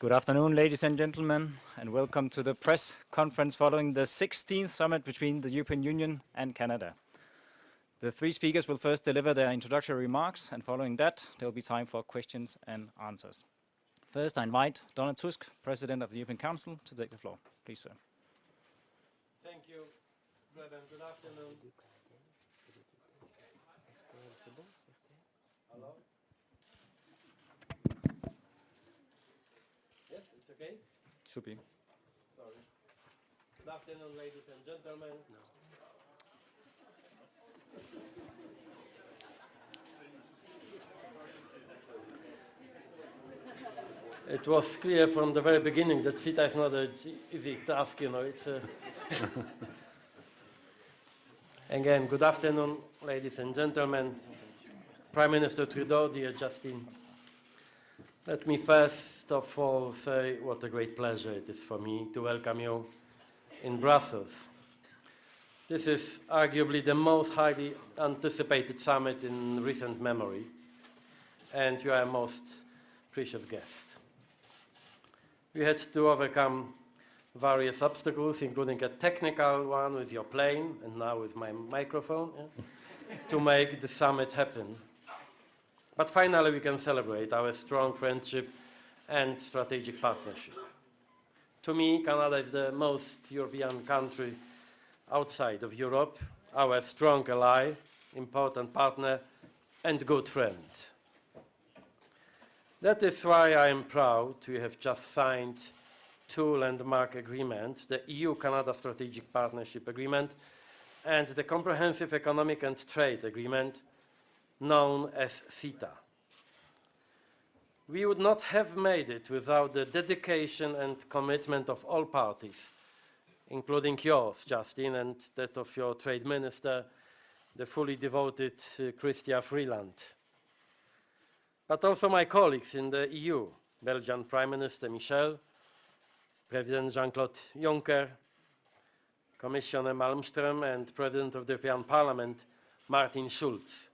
Good afternoon, ladies and gentlemen, and welcome to the press conference following the 16th summit between the European Union and Canada. The three speakers will first deliver their introductory remarks, and following that, there will be time for questions and answers. First, I invite Donald Tusk, President of the European Council, to take the floor. Please, sir. Thank you, Preben. Good afternoon. Hello? Yes, it's okay? Should be. Sorry. Good afternoon, ladies and gentlemen. It was clear from the very beginning that CETA is not an easy task, you know, it's a... Again, good afternoon, ladies and gentlemen. Prime Minister Trudeau, dear Justin. Let me first of all say what a great pleasure it is for me to welcome you in Brussels. This is arguably the most highly anticipated summit in recent memory, and you are a most precious guest. We had to overcome various obstacles, including a technical one with your plane, and now with my microphone, yeah, to make the summit happen. But finally, we can celebrate our strong friendship and strategic partnership. To me, Canada is the most European country outside of Europe, our strong ally, important partner, and good friend. That is why I am proud to have just signed two landmark agreements, the EU-Canada Strategic Partnership Agreement and the Comprehensive Economic and Trade Agreement, known as CETA. We would not have made it without the dedication and commitment of all parties, including yours, Justin, and that of your Trade Minister, the fully devoted uh, Chrystia Freeland but also my colleagues in the EU, Belgian Prime Minister Michel, President Jean-Claude Juncker, Commissioner Malmström and President of the European Parliament, Martin Schulz.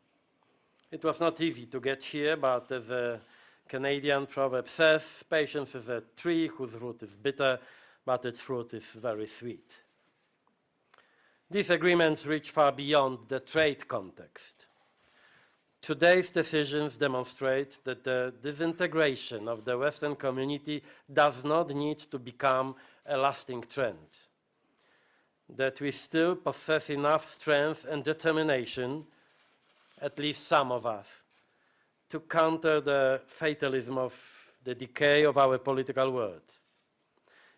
It was not easy to get here, but as a Canadian proverb says, patience is a tree whose root is bitter, but its fruit is very sweet. These agreements reach far beyond the trade context. Today's decisions demonstrate that the disintegration of the Western community does not need to become a lasting trend. That we still possess enough strength and determination, at least some of us, to counter the fatalism of the decay of our political world.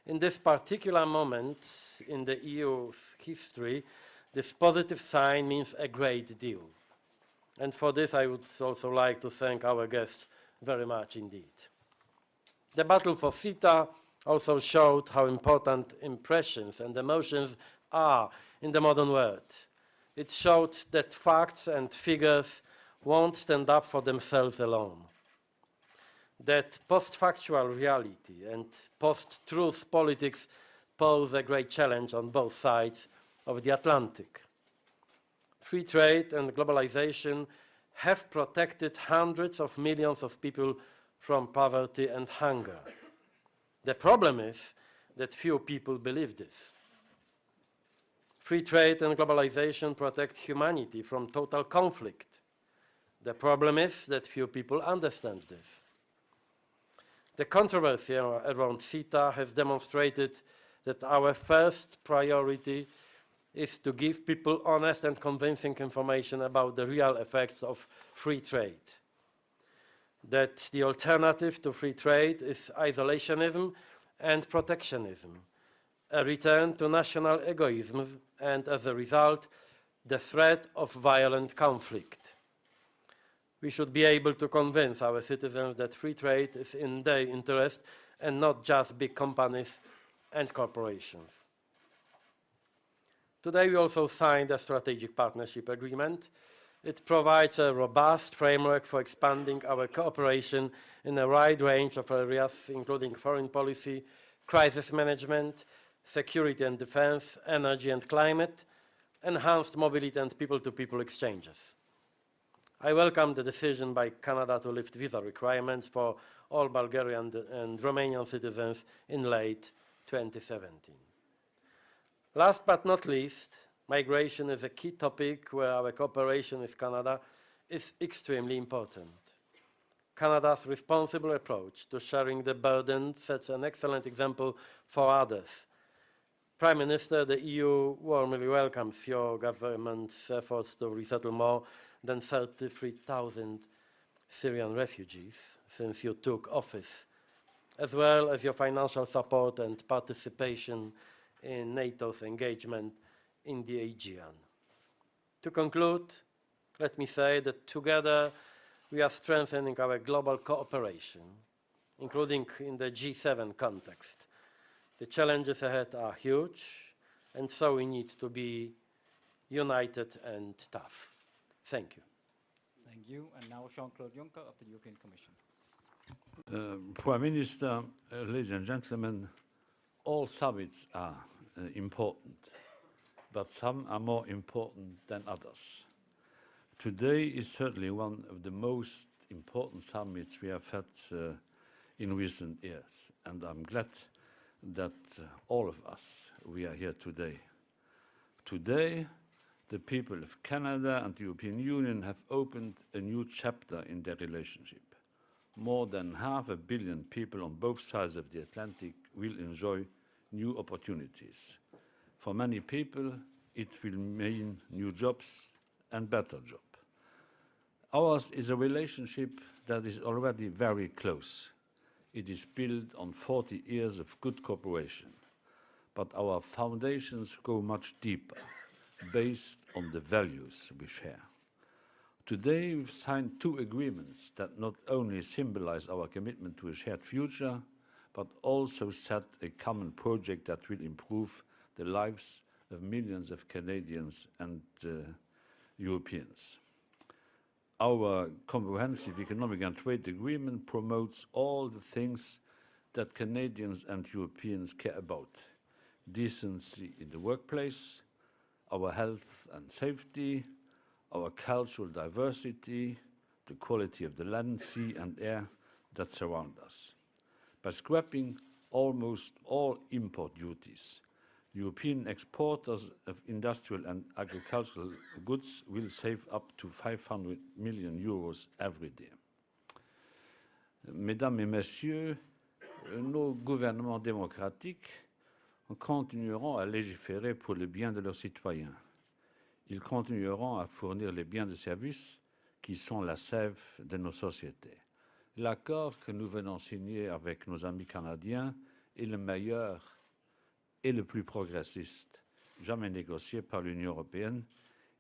In this particular moment in the EU's history, this positive sign means a great deal. And for this, I would also like to thank our guests very much indeed. The battle for CETA also showed how important impressions and emotions are in the modern world. It showed that facts and figures won't stand up for themselves alone. That post-factual reality and post-truth politics pose a great challenge on both sides of the Atlantic free trade and globalization have protected hundreds of millions of people from poverty and hunger. The problem is that few people believe this. Free trade and globalization protect humanity from total conflict. The problem is that few people understand this. The controversy around CETA has demonstrated that our first priority is to give people honest and convincing information about the real effects of free trade. That the alternative to free trade is isolationism and protectionism, a return to national egoisms and as a result, the threat of violent conflict. We should be able to convince our citizens that free trade is in their interest and not just big companies and corporations. Today we also signed a strategic partnership agreement. It provides a robust framework for expanding our cooperation in a wide range of areas, including foreign policy, crisis management, security and defense, energy and climate, enhanced mobility and people-to-people -people exchanges. I welcome the decision by Canada to lift visa requirements for all Bulgarian and Romanian citizens in late 2017. Last but not least, migration is a key topic where our cooperation with Canada is extremely important. Canada's responsible approach to sharing the burden sets an excellent example for others. Prime Minister, the EU warmly welcomes your government's efforts to resettle more than 33,000 Syrian refugees since you took office, as well as your financial support and participation in NATO's engagement in the Aegean. To conclude, let me say that together we are strengthening our global cooperation, including in the G7 context. The challenges ahead are huge, and so we need to be united and tough. Thank you. Thank you. And now Jean-Claude Juncker of the European Commission. Uh, Prime Minister, uh, ladies and gentlemen, all summits are uh, important, but some are more important than others. Today is certainly one of the most important summits we have had uh, in recent years, and I'm glad that uh, all of us, we are here today. Today, the people of Canada and the European Union have opened a new chapter in their relationship. More than half a billion people on both sides of the Atlantic will enjoy new opportunities. For many people, it will mean new jobs and better jobs. Ours is a relationship that is already very close. It is built on 40 years of good cooperation. But our foundations go much deeper, based on the values we share. Today, we've signed two agreements that not only symbolize our commitment to a shared future, but also set a common project that will improve the lives of millions of Canadians and uh, Europeans. Our comprehensive economic and trade agreement promotes all the things that Canadians and Europeans care about. Decency in the workplace, our health and safety, our cultural diversity, the quality of the land, sea and air that surround us. By scrapping almost all import duties, European exporters of industrial and agricultural goods will save up to 500 million euros every day. Mesdames et Messieurs, nos gouvernements démocratiques continueront à légiférer pour le bien de leurs citoyens. Ils continueront à fournir les biens et services qui sont la sève de nos sociétés. L'accord que nous venons signer avec nos amis canadiens est le meilleur et le plus progressiste jamais négocié par l'Union européenne.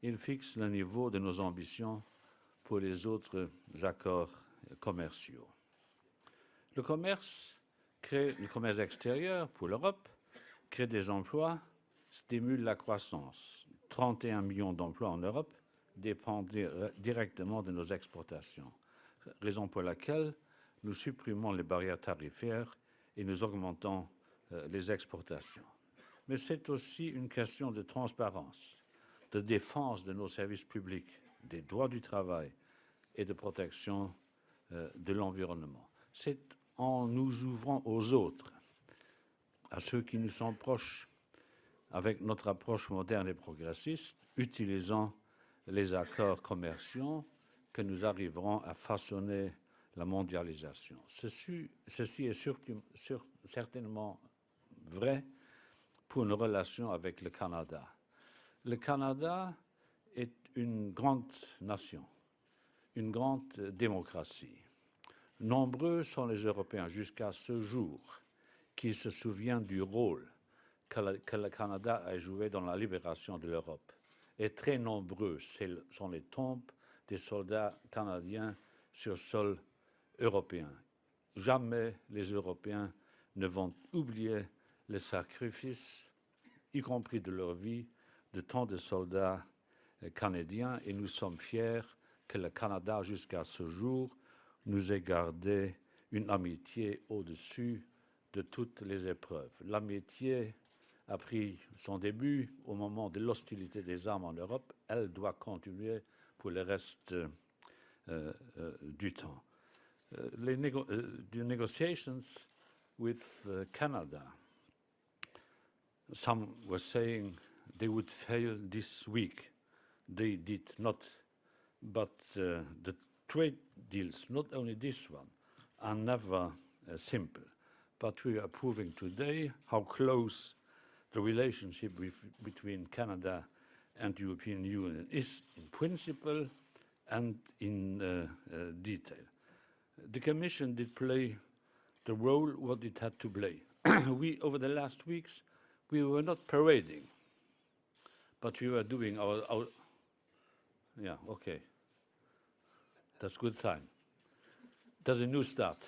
Il fixe le niveau de nos ambitions pour les autres accords commerciaux. Le commerce crée le commerce extérieur pour l'Europe, crée des emplois, stimule la croissance. 31 millions d'emplois en Europe dépendent directement de nos exportations, raison pour laquelle nous supprimons les barrières tarifaires et nous augmentons les exportations. Mais c'est aussi une question de transparence, de défense de nos services publics, des droits du travail et de protection euh, de l'environnement. C'est en nous ouvrant aux autres, à ceux qui nous sont proches, avec notre approche moderne et progressiste, utilisant les accords commerciaux, que nous arriverons à façonner la mondialisation. Ceci, est certainement vrai pour nos relations avec le Canada. Le Canada est une grande nation, une grande démocratie. Nombreux sont les Européens jusqu'à ce jour qui se souviennent du rôle que que le, Canada a joué dans la libération de l'Europe. Et très nombreux sont les tombes des soldats canadiens sur sol européen. Jamais les Européens ne vont oublier les sacrifices, y compris de leur vie, de tant de soldats canadiens et nous sommes fiers que le Canada, jusqu'à ce jour, nous ait gardé une amitié au-dessus de toutes les épreuves. L'amitié a pris son début au moment de l'hostilité des armes en Europe. Elle doit continuer pour le reste euh, euh, du temps. les nego- uh, the negotiations with Canada. Some were saying they would fail this week. They did not. But uh, the trade deals, not only this one, are never uh, simple. But we are proving today how close the relationship with, between Canada and the European Union is in principle and in uh, uh, detail. The Commission did play the role what it had to play. we, over the last weeks, we were not parading, but we were doing our, our yeah, okay. That's good sign. That's a new start.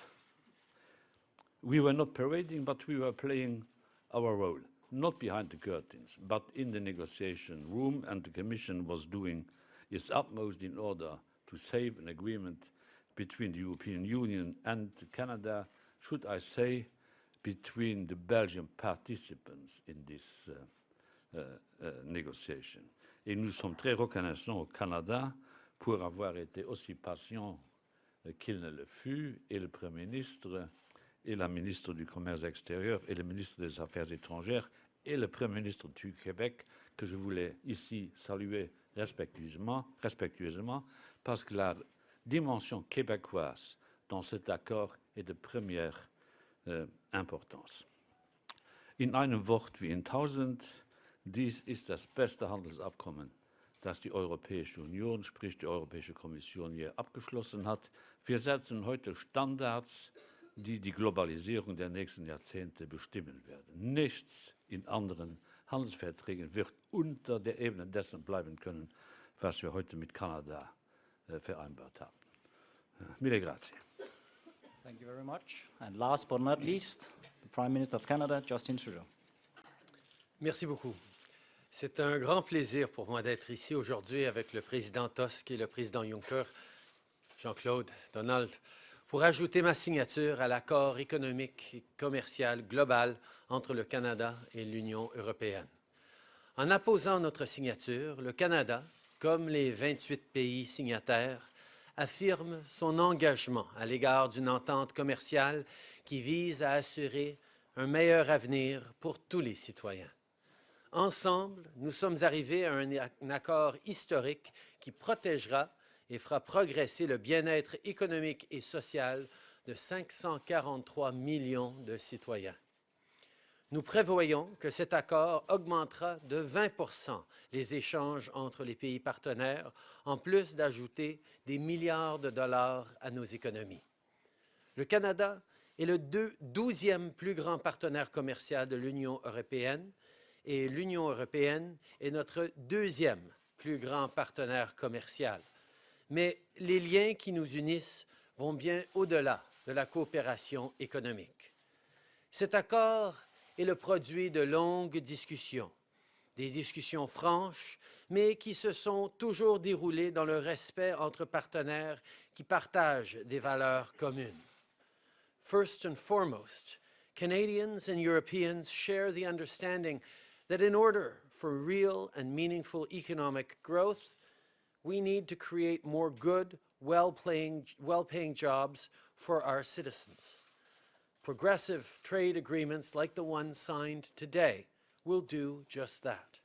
We were not parading, but we were playing our role, not behind the curtains, but in the negotiation room, and the Commission was doing its utmost in order to save an agreement between the European Union and Canada, should I say, between the Belgian participants in this uh, uh, uh, negotiation. Et nous sommes très reconnaissants au Canada pour avoir été aussi patient euh, qu'il ne le fut, et le Premier ministre, et la ministre du Commerce extérieur, et le ministre des Affaires étrangères, et le Premier ministre du Québec, que je voulais ici saluer respectueusement, respectueusement parce que la dimension québécoise dans cet accord est de première äh, Importance. In einem Wort wie in tausend, dies ist das beste Handelsabkommen, das die Europäische Union, sprich die Europäische Kommission, je abgeschlossen hat. Wir setzen heute Standards, die die Globalisierung der nächsten Jahrzehnte bestimmen werden. Nichts in anderen Handelsverträgen wird unter der Ebene dessen bleiben können, was wir heute mit Kanada äh, vereinbart haben. Äh, mille grazie. Very much. And last but not least, the Prime Minister of Canada, Justin Trudeau. Merci beaucoup. C'est un grand plaisir pour moi d'être ici aujourd'hui avec le président Tusk et le président Juncker, Jean-Claude, Donald, pour ajouter ma signature à l'accord économique et commercial global entre le Canada et l'Union européenne. En apposant notre signature, le Canada, comme les 28 pays signataires, affirme son engagement à l'égard d'une entente commerciale qui vise à assurer un meilleur avenir pour tous les citoyens. Ensemble, nous sommes arrivés à un, accord historique qui protégera et fera progresser le bien-être économique et social de 543 millions de citoyens. Nous prévoyons que cet accord augmentera de 20% les échanges entre les pays partenaires, en plus d'ajouter des milliards de dollars à nos économies. Le Canada est le douzième plus grand partenaire commercial de l'Union européenne et l'Union européenne est notre deuxième plus grand partenaire commercial. Mais les liens qui nous unissent vont bien au-delà de la coopération économique. Cet accord est le produit de longues discussions, des discussions franches, mais qui se sont toujours déroulées dans le respect entre partenaires qui partagent des valeurs communes. First and foremost, Canadians and Europeans share the understanding that in order for real and meaningful economic growth, we need to create more good, well-paying well jobs for our citizens. Progressive trade agreements like the one signed today will do just that.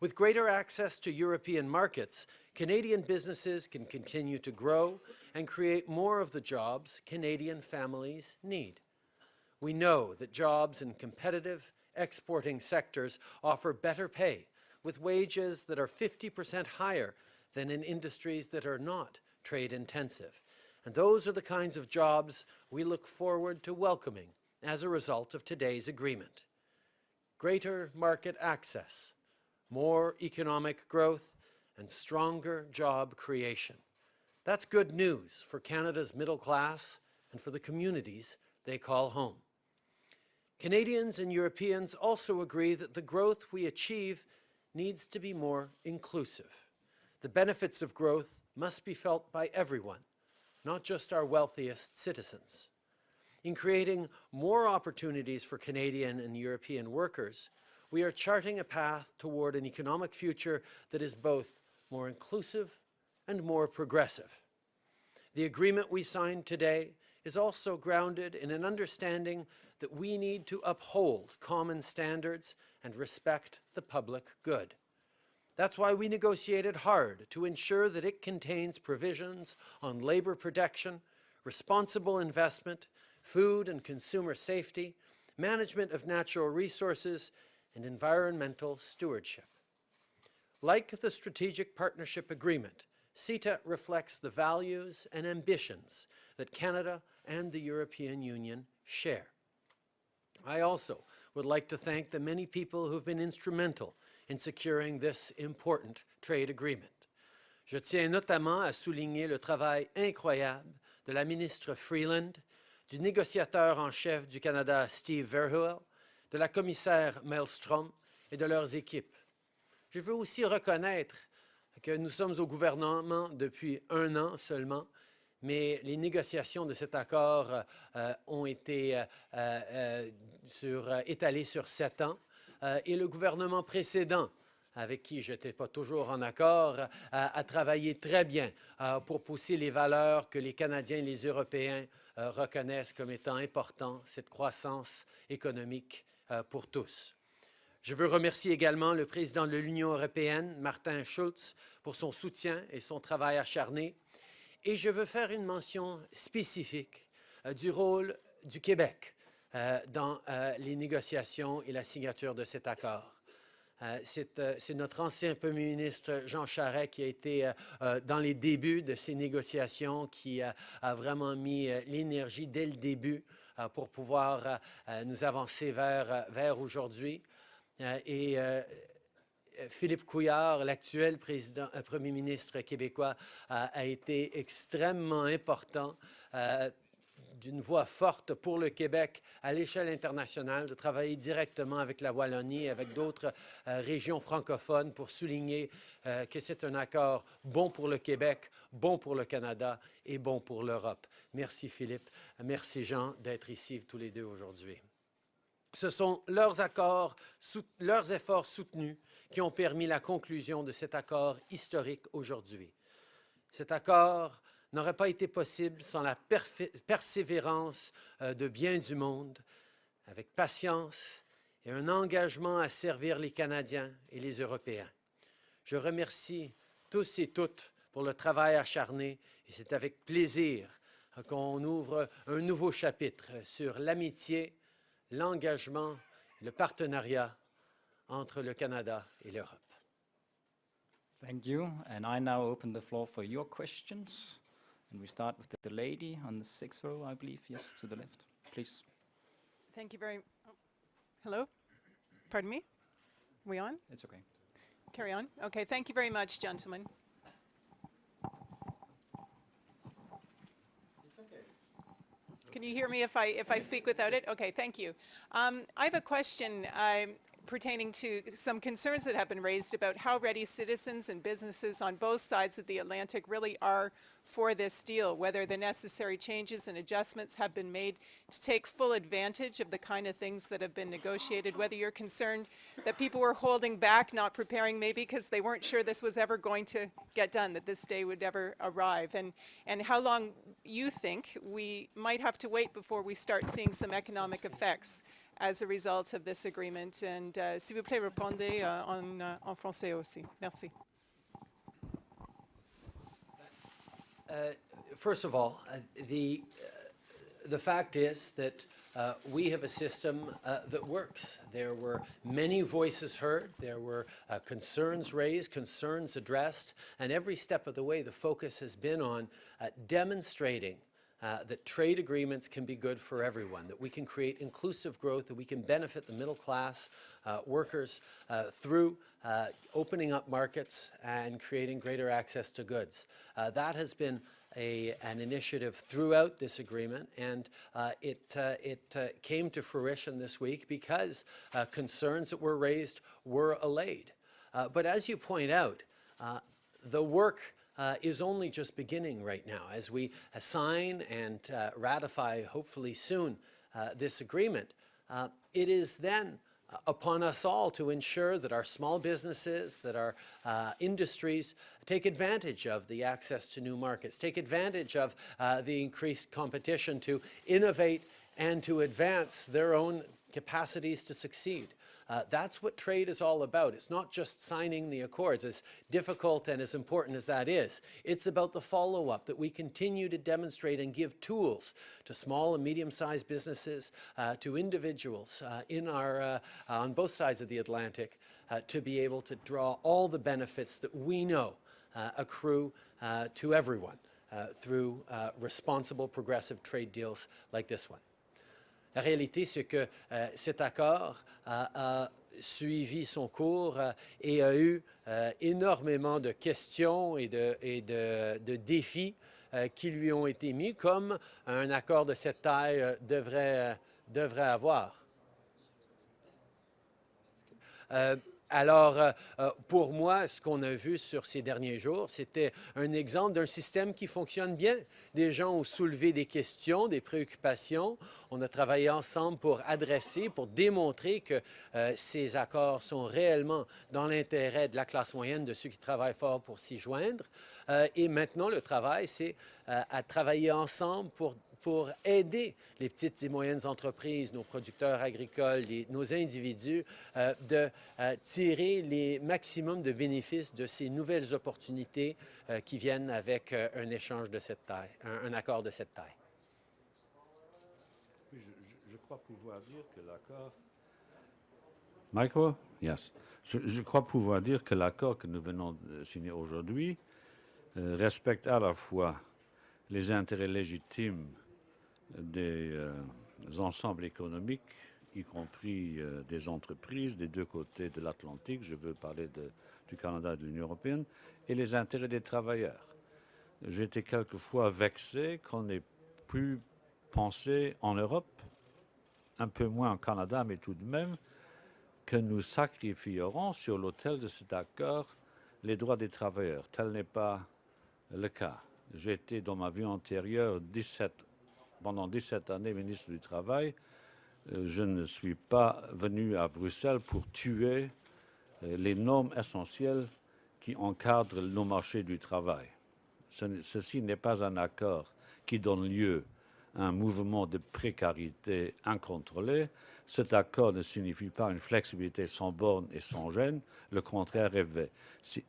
With greater access to European markets, Canadian businesses can continue to grow and create more of the jobs Canadian families need. We know that jobs in competitive, exporting sectors offer better pay, with wages that are 50% higher than in industries that are not trade intensive. And those are the kinds of jobs we look forward to welcoming as a result of today's agreement. Greater market access, more economic growth, and stronger job creation. That's good news for Canada's middle class and for the communities they call home. Canadians and Europeans also agree that the growth we achieve needs to be more inclusive. The benefits of growth must be felt by everyone, not just our wealthiest citizens. In creating more opportunities for Canadian and European workers, we are charting a path toward an economic future that is both more inclusive and more progressive. The agreement we signed today is also grounded in an understanding that we need to uphold common standards and respect the public good. That's why we negotiated hard to ensure that it contains provisions on labor protection, responsible investment, food and consumer safety, management of natural resources, and environmental stewardship. Like the Strategic Partnership Agreement, CETA reflects the values and ambitions that Canada and the European Union share. I also would like to thank the many people who have been instrumental in securing this important trade agreement. Je tiens notamment à souligner le travail incroyable de la ministre Freeland, du négociateur en chef du Canada Steve Verhoeven, de la commissaire Maelstrom et de leurs équipes. Je veux aussi reconnaître que nous sommes au gouvernement depuis un an seulement, mais les négociations de cet accord euh, ont été euh, euh, étalées sur sept ans euh, et le gouvernement précédent avec qui je n'étais pas toujours en accord, euh, a travaillé très bien euh, pour pousser les valeurs que les Canadiens et les Européens reconnaissent comme étant importantes, cette croissance économique pour tous. Je veux remercier également le président de l'Union européenne, Martin Schulz, pour son soutien et son travail acharné. Et je veux faire une mention spécifique du rôle du Québec euh, dans euh, les négociations et la signature de cet accord. Euh, C'est notre ancien premier ministre Jean Charest qui a été dans les débuts de ces négociations, qui a vraiment mis l'énergie dès le début pour pouvoir nous avancer vers, vers aujourd'hui. Et Philippe Couillard, l'actuel premier ministre québécois, a- été extrêmement important, d'une voix forte pour le Québec à l'échelle internationale, de travailler directement avec la Wallonie et avec d'autres euh, régions francophones pour souligner euh, que c'est un accord bon pour le Québec, bon pour le Canada et bon pour l'Europe. Merci Philippe, merci Jean d'être ici tous les deux aujourd'hui. Ce sont leurs leurs efforts soutenus qui ont permis la conclusion de cet accord historique aujourd'hui. Cet accord n'aurait pas été possible sans la persévérance euh, de bien du monde, avec patience et un engagement à servir les Canadiens et les Européens. Je remercie tous et toutes pour le travail acharné et c'est avec plaisir euh, qu'on ouvre un nouveau chapitre sur l'amitié, l'engagement, le partenariat entre le Canada et l'Europe. Thank you. And I now open the floor for your questions. And we start with the lady on the sixth row, I believe. Yes, to the left, please. Thank you very, oh, hello? Pardon me? We on? It's okay. Carry on? Okay, thank you very much, gentlemen. Can you hear me if I, if I speak without it? Okay, thank you. Um, I have a question um, pertaining to some concerns that have been raised about how ready citizens and businesses on both sides of the Atlantic really are for this deal, whether the necessary changes and adjustments have been made to take full advantage of the kind of things that have been negotiated, whether you're concerned that people were holding back, not preparing maybe because they weren't sure this was ever going to get done, that this day would ever arrive, and, and how long you think we might have to wait before we start seeing some economic effects as a result of this agreement. And uh, s'il vous plaît, répondez euh, en, euh, en français aussi. Merci. First of all, uh, the, uh, the fact is that uh, we have a system uh, that works. There were many voices heard, there were uh, concerns raised, concerns addressed, and every step of the way the focus has been on uh, demonstrating uh, that trade agreements can be good for everyone, that we can create inclusive growth, that we can benefit the middle class uh, workers uh, through uh, opening up markets and creating greater access to goods. Uh, that has been a, an initiative throughout this agreement, and it, it came to fruition this week because concerns that were raised were allayed. But as you point out, the work uh, is only just beginning right now. As we sign and uh, ratify, hopefully soon, uh, this agreement, uh, it is then uh, upon us all to ensure that our small businesses, that our uh, industries take advantage of the access to new markets, take advantage of uh, the increased competition to innovate and to advance their own capacities to succeed. Uh, that's what trade is all about. It's not just signing the accords, as difficult and as important as that is. It's about the follow-up, that we continue to demonstrate and give tools to small and medium-sized businesses, uh, to individuals uh, in our, uh, on both sides of the Atlantic, uh, to be able to draw all the benefits that we know uh, accrue to everyone through responsible, progressive trade deals like this one. Réalité, c'est que euh, cet accord a, suivi son cours euh, et a eu euh, énormément de questions et de, défis qui lui ont été mis, comme un accord de cette taille devrait, devrait avoir. Alors, euh, euh, pour moi, ce qu'on a vu sur ces derniers jours, c'était un exemple d'un système qui fonctionne bien. Des gens ont soulevé des questions, des préoccupations. On a travaillé ensemble pour adresser, pour démontrer que euh, ces accords sont réellement dans l'intérêt de la classe moyenne, de ceux qui travaillent fort pour s'y joindre. et maintenant, le travail, c'est à travailler ensemble pour pour aider les petites et moyennes entreprises, nos producteurs agricoles, nos individus, euh, de euh, tirer les maximums de bénéfices de ces nouvelles opportunités euh, qui viennent avec un échange de cette taille, un, accord de cette taille. je, crois pouvoir dire que l'accord... Michael? Yes. Je, crois pouvoir dire que l'accord que nous venons de signer aujourd'hui respecte à la fois les intérêts légitimes des euh, ensembles économiques, y compris euh, des entreprises des deux côtés de l'Atlantique, je veux parler du Canada et de l'Union européenne, et les intérêts des travailleurs. Été quelquefois vexé qu'on ait pu penser en Europe, un peu moins en Canada, mais tout de même, que nous sacrifierons sur l'autel de cet accord les droits des travailleurs. Tel n'est pas le cas. Été dans ma vie antérieure 17 pendant 17 années ministre du Travail, euh, je ne suis pas venu à Bruxelles pour tuer euh, les normes essentielles qui encadrent nos marchés du travail. ceci n'est pas un accord qui donne lieu à un mouvement de précarité incontrôlé. Cet accord ne signifie pas une flexibilité sans borne et sans gêne. Le contraire est vrai.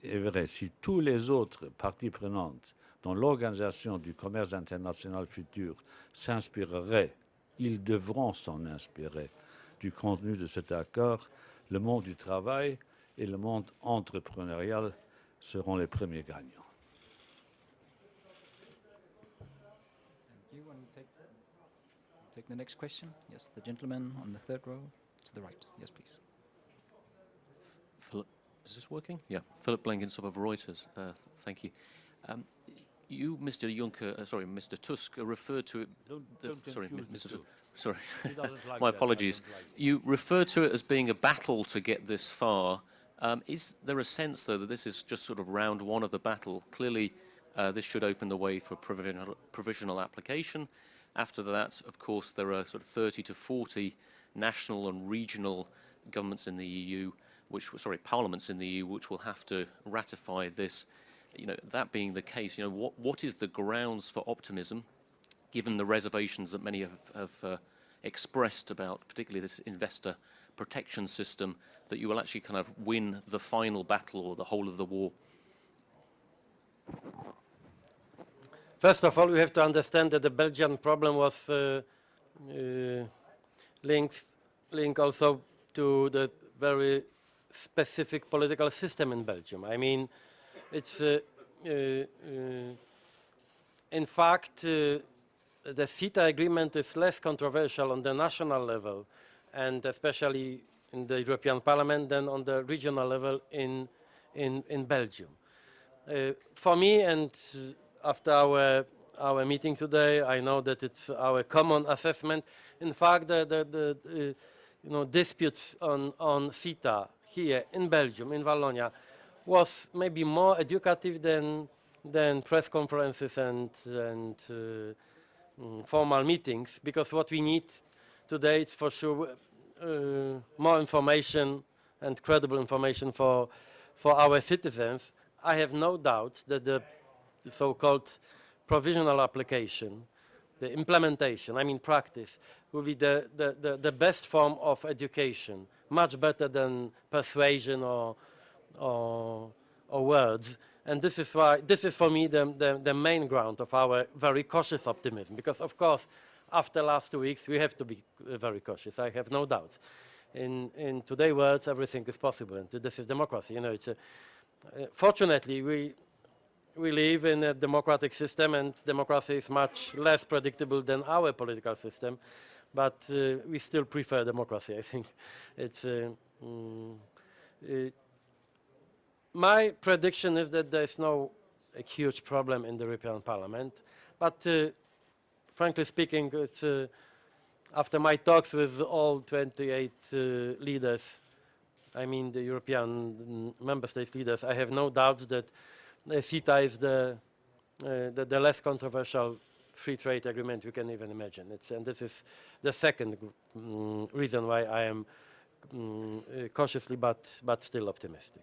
est vrai. Si tous les autres parties prenantes dont l'Organisation du commerce international futur s'inspirerait, ils devront s'en inspirer du contenu de cet accord, le monde du travail et le monde entrepreneurial seront les premiers gagnants. Take, the next question? Yes, the gentleman on the third row to the right. Yes, please. Philip, is this working? Yeah, Philip Blenkinsop of Reuters. Uh, thank you. Um, you, Mr. Juncker, uh, sorry, Mr. Tusk, uh, referred to it. Don't, don't sorry, Mr. Tusk. Sorry, like my apologies. Like you referred to it as being a battle to get this far. Um, is there a sense, though, that this is just sort of round one of the battle? Clearly, uh, this should open the way for provisional, provisional application. After that, of course, there are sort of 30 to 40 national and regional governments in the EU, which, sorry, parliaments in the EU, which will have to ratify this you know, that being the case, you know, what, what is the grounds for optimism, given the reservations that many have, have uh, expressed about particularly this investor protection system, that you will actually kind of win the final battle or the whole of the war? First of all, we have to understand that the Belgian problem was uh, uh, linked, linked also to the very specific political system in Belgium. I mean, it's uh, uh, uh, in fact the CETA agreement is less controversial on the national level and especially in the European Parliament than on the regional level in in, in Belgium. Uh, for me and after our our meeting today, I know that it's our common assessment. In fact, the, the, the uh, you know disputes on on CETA here in Belgium, in Wallonia, was maybe more educative than than press conferences and and uh, mm, formal meetings because what we need today is for sure uh, more information and credible information for, for our citizens, I have no doubt that the, so-called provisional application, the implementation, I mean practice, will be the, the, the, the best form of education, much better than persuasion or, or, or words. And this is why, this is for me the, the, the main ground of our very cautious optimism, because of course, after last two weeks, we have to be uh, very cautious, I have no doubt. In, in today's words, everything is possible, and this is democracy. You know, it's a, uh, fortunately, we, we live in a democratic system, and democracy is much less predictable than our political system, but uh, we still prefer democracy, I think. It's, uh, mm, my prediction is that there's no a huge problem in the European Parliament, but uh, frankly speaking, uh, after my talks with all 28 uh, leaders, I mean the European mm, member states leaders, I have no doubts that CETA is the, uh, the, the less controversial free trade agreement you can even imagine. It's, and this is the second mm, reason why I am uh, cautiously but, but still optimistic.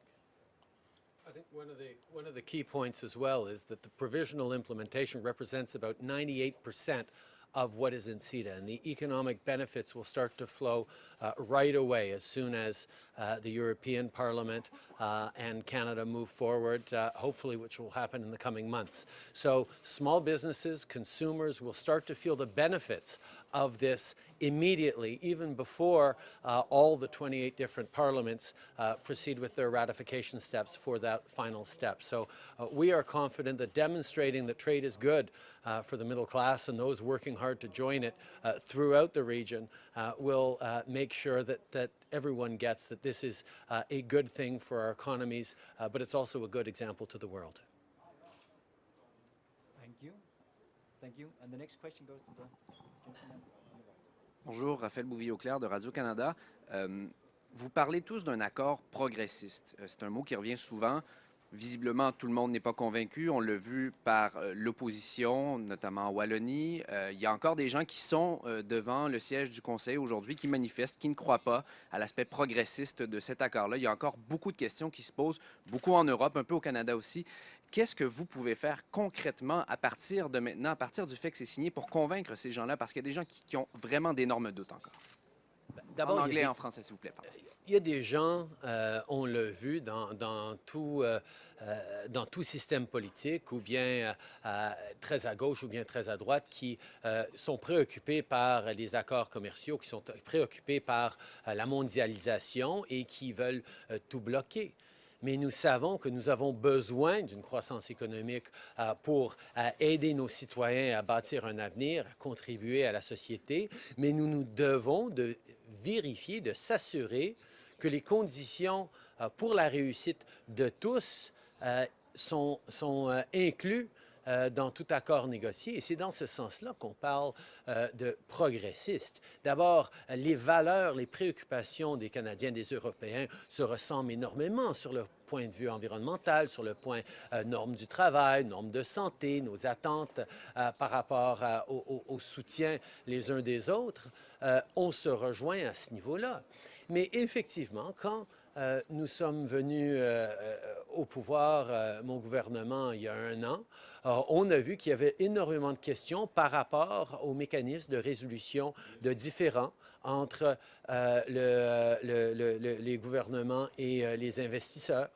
I think one of the one of the key points as well is that the provisional implementation represents about 98 percent of what is in CETA, and the economic benefits will start to flow uh, right away as soon as uh, the European Parliament uh, and Canada move forward, uh, hopefully which will happen in the coming months. So small businesses, consumers will start to feel the benefits of this immediately, even before uh, all the 28 different parliaments uh, proceed with their ratification steps for that final step. So uh, we are confident that demonstrating that trade is good uh, for the middle class and those working hard to join it throughout the region will make sure that, that everyone gets that this is uh, a good thing for our economies, uh, but it's also a good example to the world. Thank you. Thank you. And the next question goes to the gentleman. Bonjour, Raphaël Bouvier-Auclair de Radio-Canada. Euh, vous parlez tous d'un accord progressiste. Euh, c'est un mot qui revient souvent. Visiblement, tout le monde n'est pas convaincu. On l'a vu par euh, l'opposition, notamment en Wallonie. Euh, il y a encore des gens qui sont euh, devant le siège du Conseil aujourd'hui, qui manifestent, qui ne croient pas à l'aspect progressiste de cet accord-là. Il y a encore beaucoup de questions qui se posent, beaucoup en Europe, un peu au Canada aussi. Qu'est-ce que vous pouvez faire concrètement à partir de maintenant, à partir du fait que c'est signé, pour convaincre ces gens-là? Parce qu'il y a des gens qui, qui ont vraiment d'énormes doutes encore. En anglais et des- en français, s'il vous plaît. pardon. Il y a des gens, euh, on l'a vu dans, dans tout, euh, euh, dans tout système politique, ou bien très à gauche ou bien très à droite, qui sont préoccupés par les accords commerciaux, qui sont préoccupés par la mondialisation et qui veulent tout bloquer. Mais nous savons que nous avons besoin d'une croissance économique pour aider nos citoyens à bâtir un avenir, à contribuer à la société. Mais nous nous devons de vérifier, de s'assurer que les conditions euh, pour la réussite de tous euh, sont, euh, inclus euh, dans tout accord négocié. Et c'est dans ce sens-là qu'on parle de progressiste. D'abord, les valeurs, les préoccupations des Canadiens, des Européens se ressemblent énormément sur le point de vue environnemental, sur le point euh, normes du travail, normes de santé, nos attentes par rapport au, soutien les uns des autres. On se rejoint à ce niveau-là. Mais effectivement, quand euh, nous sommes venus euh, euh, au pouvoir, mon gouvernement, il y a un an, on a vu qu'il y avait énormément de questions par rapport au mécanisme de résolution de différends entre le- le- le- le- les gouvernements et les investisseurs.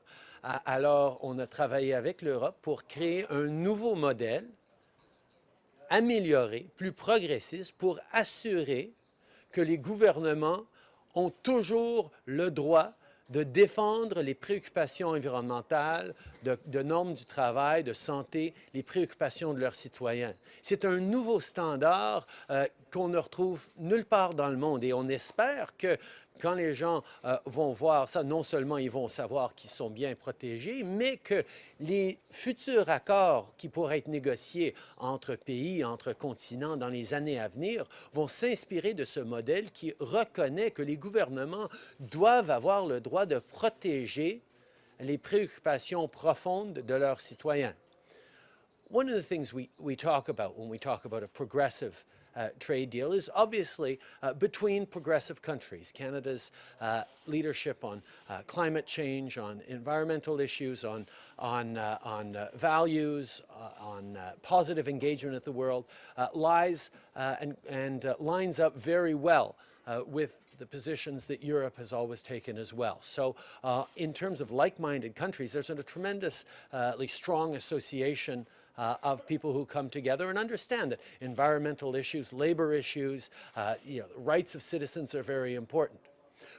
Alors, on a travaillé avec l'Europe pour créer un nouveau modèle amélioré, plus progressiste, pour assurer que les gouvernements ont toujours le droit de défendre les préoccupations environnementales, de, normes du travail, de santé, les préoccupations de leurs citoyens. C'est un nouveau standard euh, qu'on ne retrouve nulle part dans le monde et on espère que quand les gens euh, vont voir ça, non seulement ils vont savoir qu'ils sont bien protégés, mais que les futurs accords qui pourraient être négociés entre pays, entre continents dans les années à venir vont s'inspirer de ce modèle qui reconnaît que les gouvernements doivent avoir le droit de protéger les préoccupations profondes de leurs citoyens. One of the things we, we talk about when we talk about a progressive uh, trade deal is obviously uh, between progressive countries. Canada's uh, leadership on uh, climate change, on environmental issues, on, on, uh, on uh, values, on positive engagement with the world lies and, and lines up very well with the positions that Europe has always taken as well. So uh, in terms of like-minded countries, there's a tremendously strong association uh, of people who come together and understand that environmental issues, labor issues, uh, you know, rights of citizens are very important.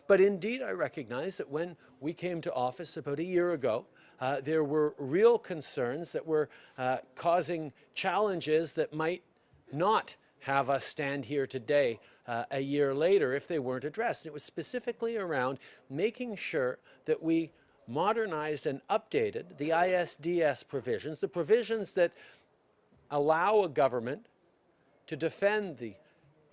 But indeed, I recognize that when we came to office about a year ago, uh, there were real concerns that were uh, causing challenges that might not have us stand here today uh, a year later if they weren't addressed. And It was specifically around making sure that we modernized and updated the ISDS provisions, the provisions that allow a government to defend the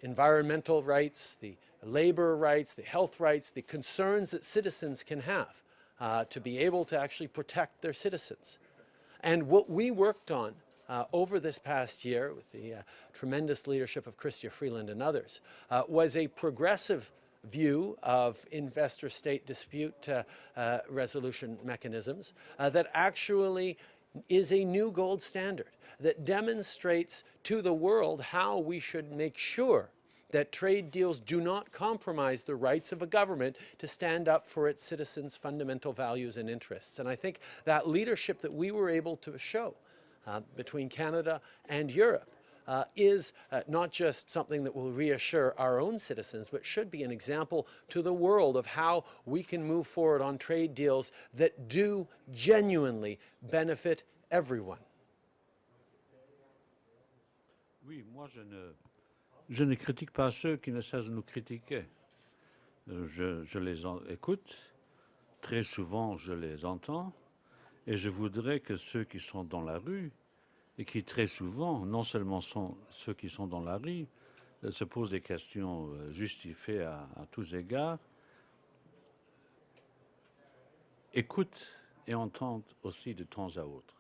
environmental rights, the labor rights, the health rights, the concerns that citizens can have uh, to be able to actually protect their citizens. And what we worked on uh, over this past year with the uh, tremendous leadership of Chrystia Freeland and others uh, was a progressive view of investor-state dispute uh, uh, resolution mechanisms uh, that actually is a new gold standard that demonstrates to the world how we should make sure that trade deals do not compromise the rights of a government to stand up for its citizens' fundamental values and interests. And I think that leadership that we were able to show uh, between Canada and Europe uh, is uh, not just something that will reassure our own citizens, but should be an example to the world of how we can move forward on trade deals that do genuinely benefit everyone. Oui, moi je ne, je ne critique pas ceux qui ne cessent de nous critiquer. Euh, je, je les écoute, très souvent je les entends, et je voudrais que ceux qui sont dans la rue et qui très souvent, non seulement sont ceux qui sont dans la rue, euh, se posent des questions euh, justifiées à, à tous égards, écoutent et entendent aussi de temps à autre.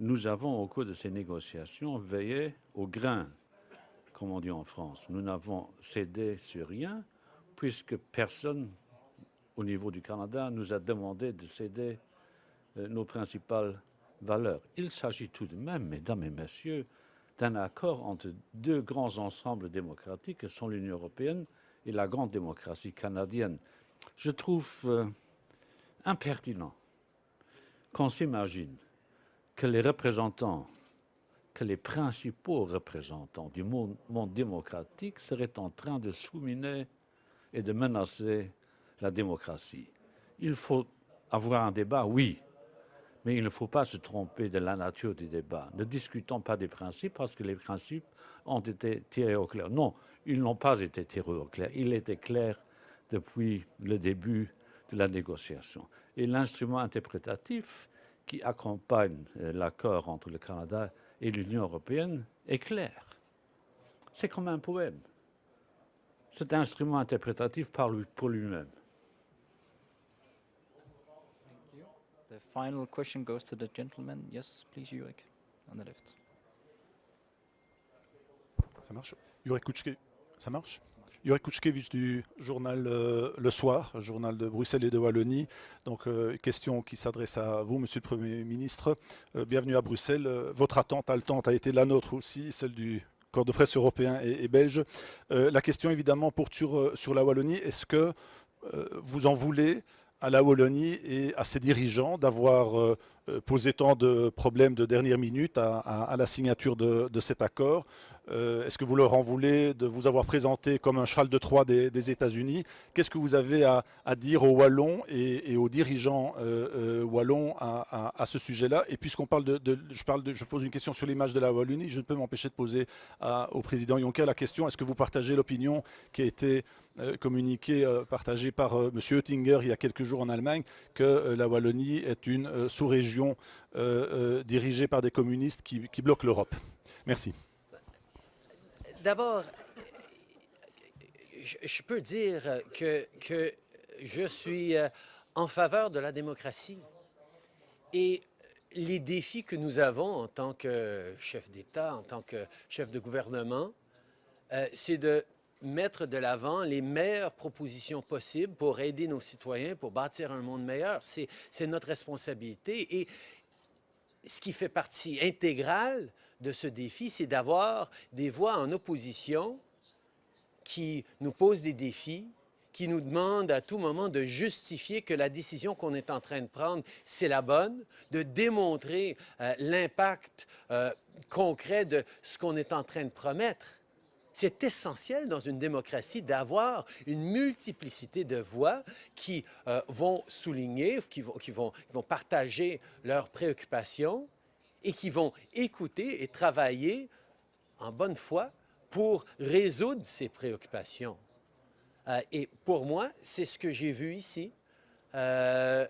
Nous avons, au cours de ces négociations, veillé au grain, comme on dit en France. Nous n'avons cédé sur rien, puisque personne, au niveau du Canada, nous a demandé de céder nos principales valeur. Il s'agit tout de même, mesdames et messieurs, d'un accord entre deux grands ensembles démocratiques que sont l'Union européenne et la grande démocratie canadienne. Je trouve euh, impertinent qu'on s'imagine que les représentants, que les principaux représentants du monde démocratique seraient en train de souminer et de menacer la démocratie. Il faut avoir un débat, oui, mais il ne faut pas se tromper de la nature du débat. Ne discutons pas des principes parce que les principes ont été tirés au clair. Non, ils n'ont pas été tirés au clair. Il était clair depuis le début de la négociation. Et l'instrument interprétatif qui accompagne euh, l'accord entre le Canada et l'Union européenne est clair. C'est comme un poème. Cet instrument interprétatif parle pour lui-même. The final question goes to the gentleman. Yes, please, Jurek, on the left. Ça marche? Ça marche? Jurek Kuczkewicz du journal euh, Le Soir, journal de Bruxelles et de Wallonie. Donc, euh, question qui s'adresse à vous, Monsieur le Premier ministre. Euh, bienvenue à Bruxelles. Votre attente, haletante, a été la nôtre aussi, celle du corps de presse européen et, belge. La question, évidemment, euh, sur la Wallonie. Est-ce que vous en voulez à la Wallonie et à ses dirigeants d'avoir euh, posé tant de problèmes de dernière minute à, la signature de, cet accord. Euh, Est-ce que vous leur en voulez de vous avoir présenté comme un cheval de Troie des, États-Unis? Qu'est-ce que vous avez à, dire aux Wallons et, aux dirigeants euh, wallons à, ce sujet-là? Et puisqu'on parle de, je pose une question sur l'image de la Wallonie, je ne peux m'empêcher de poser au président Juncker la question est-ce que vous partagez l'opinion qui a été euh, communiqué euh, partagé par M. Oettinger il y a quelques jours en Allemagne que la Wallonie est une sous-région dirigée par des communistes qui, bloquent l'Europe. Merci. D'abord, je, peux dire que, je suis en faveur de la démocratie. Et les défis que nous avons en tant que chef d'État, en tant que chef de gouvernement, euh, c'est de mettre de l'avant les meilleures propositions possibles pour aider nos citoyens, pour bâtir un monde meilleur. C'est notre responsabilité. Et ce qui fait partie intégrale de ce défi, c'est d'avoir des voix en opposition qui nous posent des défis, qui nous demandent à tout moment de justifier que la décision qu'on est en train de prendre, c'est la bonne, de démontrer euh, l'impact euh, concret de ce qu'on est en train de promettre. C'est essentiel dans une démocratie d'avoir une multiplicité de voix qui euh, vont souligner, qui vont, qui, vont, qui vont partager leurs préoccupations et qui vont écouter et travailler en bonne foi pour résoudre ces préoccupations. Euh, et pour moi, c'est ce que j'ai vu ici. Euh,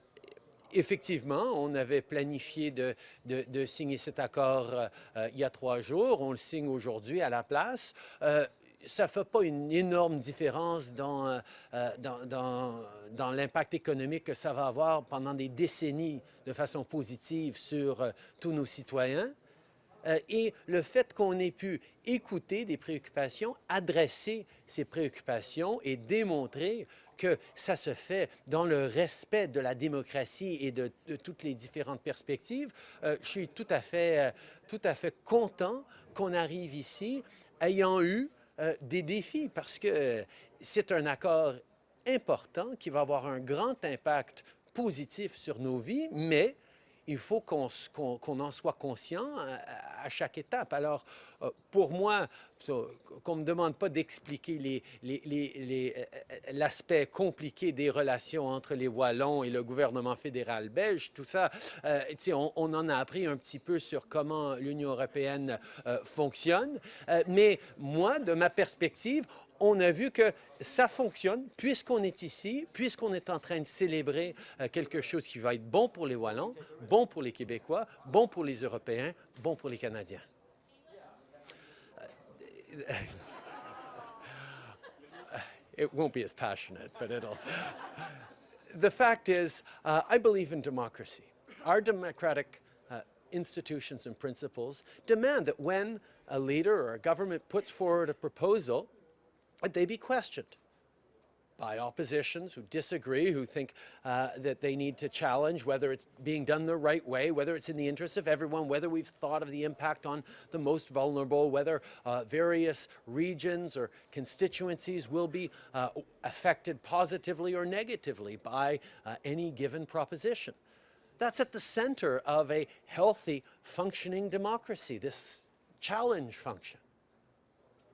effectivement, on avait planifié de, signer cet accord euh, euh, il y a trois jours. On le signe aujourd'hui à la place. Euh, ça ne fait pas une énorme différence dans, dans, l'impact économique que ça va avoir pendant des décennies de façon positive sur tous nos citoyens. Et le fait qu'on ait pu écouter des préoccupations, adresser ces préoccupations et démontrer que ça se fait dans le respect de la démocratie et de, toutes les différentes perspectives, euh, je suis tout à fait, euh, tout à fait content qu'on arrive ici ayant eu euh, des défis parce que c'est un accord important qui va avoir un grand impact positif sur nos vies, mais il faut qu'on en soit conscient à, à chaque étape. Alors, euh, pour moi, qu'on ne me demande pas d'expliquer euh, euh, l'aspect compliqué des relations entre les Wallons et le gouvernement fédéral belge, tout ça, euh, on, en a appris un petit peu sur comment l'Union européenne euh, fonctionne. Euh, mais moi, de ma perspective, on a vu que ça fonctionne puisqu'on est ici, puisqu'on est en train de célébrer euh, quelque chose qui va être bon pour les Wallons, bon pour les Québécois, bon pour les Européens, bon pour les Canadiens. It won't be as passionate, but it'll. the fact is, uh, I believe in democracy. Our democratic uh, institutions and principles demand that when a leader or a government puts forward a proposal, that they be questioned by oppositions who disagree, who think uh, that they need to challenge whether it's being done the right way, whether it's in the interest of everyone, whether we've thought of the impact on the most vulnerable, whether uh, various regions or constituencies will be uh, affected positively or negatively by uh, any given proposition. That's at the center of a healthy, functioning democracy, this challenge function.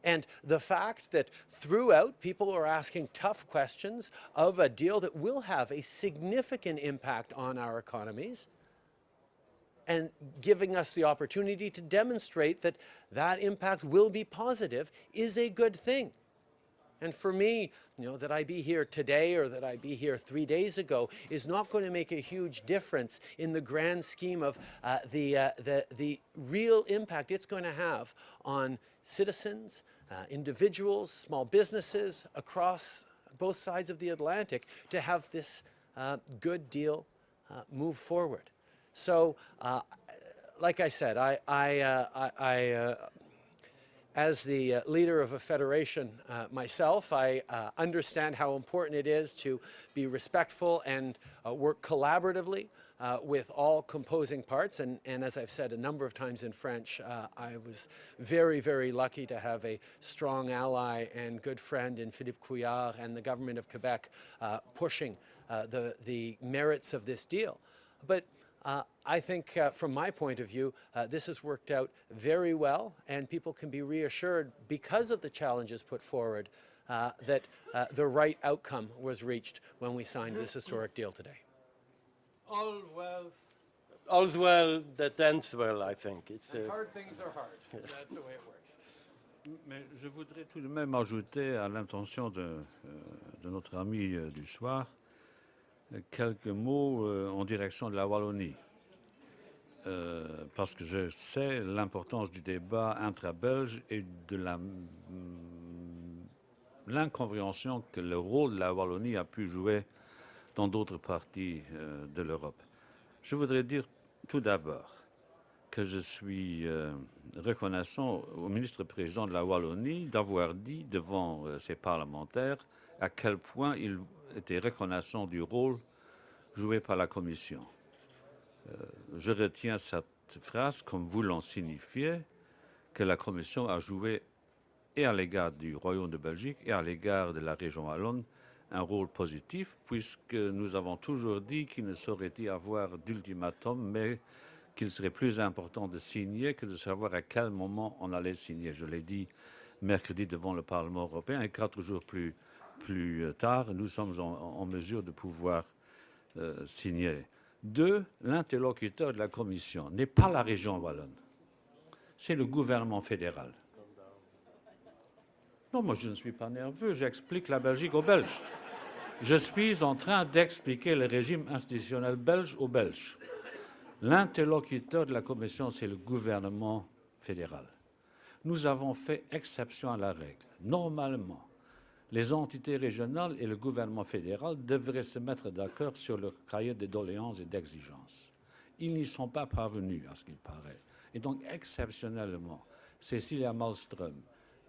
And the fact that throughout people are asking tough questions of a deal that will have a significant impact on our economies and giving us the opportunity to demonstrate that that impact will be positive is a good thing. And for me, you know, that I be here today or that I be here three days ago is not going to make a huge difference in the grand scheme of uh, the, uh, the, the real impact it's going to have on citizens, uh, individuals, small businesses across both sides of the Atlantic to have this uh, good deal uh, move forward. So, uh, like I said, I, I, uh, I, as the uh, leader of a federation uh, myself, I uh, understand how important it is to be respectful and uh, work collaboratively uh, with all composing parts. And, and as I've said a number of times in French, uh, I was very, very lucky to have a strong ally and good friend in Philippe Couillard and the government of Quebec pushing the, the merits of this deal. But uh, I think, uh, from my point of view, uh, this has worked out very well, and people can be reassured because of the challenges put forward uh, that uh, the right outcome was reached when we signed this historic deal today. All well, all's well that ends well, I think. It's, uh, Hard things are hard. That's the way it works. Mais je voudrais tout de même ajouter à l'intention de, euh, de notre ami euh, du soir euh, quelques mots euh, en direction de la Wallonie. Euh, parce que je sais l'importance du débat intra-belge et de mm, l'incompréhension que le rôle de la Wallonie a pu jouer dans d'autres parties euh, de l'Europe. Je voudrais dire tout d'abord que je suis reconnaissant au ministre-président de la Wallonie d'avoir dit devant ses parlementaires à quel point il était reconnaissant du rôle joué par la Commission. Euh, je retiens cette phrase comme voulant signifier que la Commission a joué et à l'égard du Royaume de Belgique et à l'égard de la région wallonne un rôle positif, puisque nous avons toujours dit qu'il ne saurait y avoir d'ultimatum, mais qu'il serait plus important de signer que de savoir à quel moment on allait signer. Je l'ai dit mercredi devant le Parlement européen et quatre jours plus, plus tard, nous sommes en, en mesure de pouvoir euh, signer. Deux, l'interlocuteur de la Commission n'est pas la région wallonne, c'est le gouvernement fédéral. Non, moi je ne suis pas nerveux, j'explique la Belgique aux Belges. Je suis en train d'expliquer le régime institutionnel belge aux Belges. L'interlocuteur de la Commission, c'est le gouvernement fédéral. Nous avons fait exception à la règle. Normalement, les entités régionales et le gouvernement fédéral devraient se mettre d'accord sur leur cahier de doléances et d'exigences. Ils n'y sont pas parvenus, à ce qu'il paraît. Et donc, exceptionnellement, Cécilia Malmström,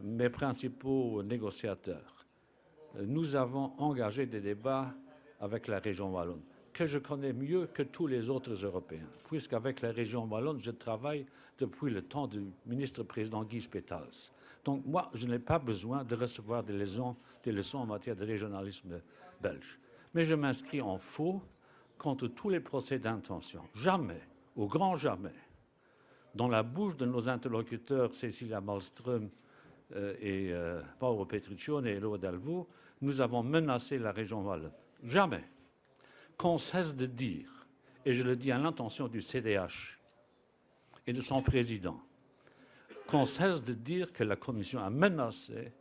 mes principaux négociateurs, nous avons engagé des débats avec la région wallonne, que je connais mieux que tous les autres Européens, puisqu'avec la région wallonne, je travaille depuis le temps du ministre-président Guy Spetals. Donc moi, je n'ai pas besoin de recevoir des leçons, en matière de régionalisme belge. Mais je m'inscris en faux contre tous les procès d'intention. Jamais, au grand jamais, dans la bouche de nos interlocuteurs Cécilia Malmström euh, et euh, Paolo et Lo Dalvo, nous avons menacé la région wallonne. Jamais. Qu'on cesse de dire, et je le dis à l'intention du CDH et de son président, qu'on cesse de dire que la Commission a menacé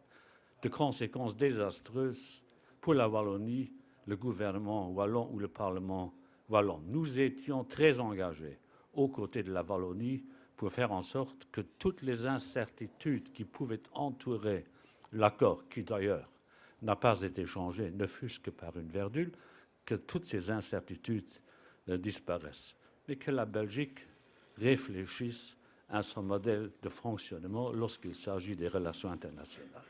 de conséquences désastreuses pour la Wallonie, le gouvernement wallon ou le Parlement wallon. Nous étions très engagés aux côtés de la Wallonie pour faire en sorte que toutes les incertitudes qui pouvaient entourer l'accord, qui d'ailleurs n'a pas été changé, ne fût-ce que par une verdule, que toutes ces incertitudes euh, disparaissent. Mais que la Belgique réfléchisse à son modèle de fonctionnement lorsqu'il s'agit des relations internationales.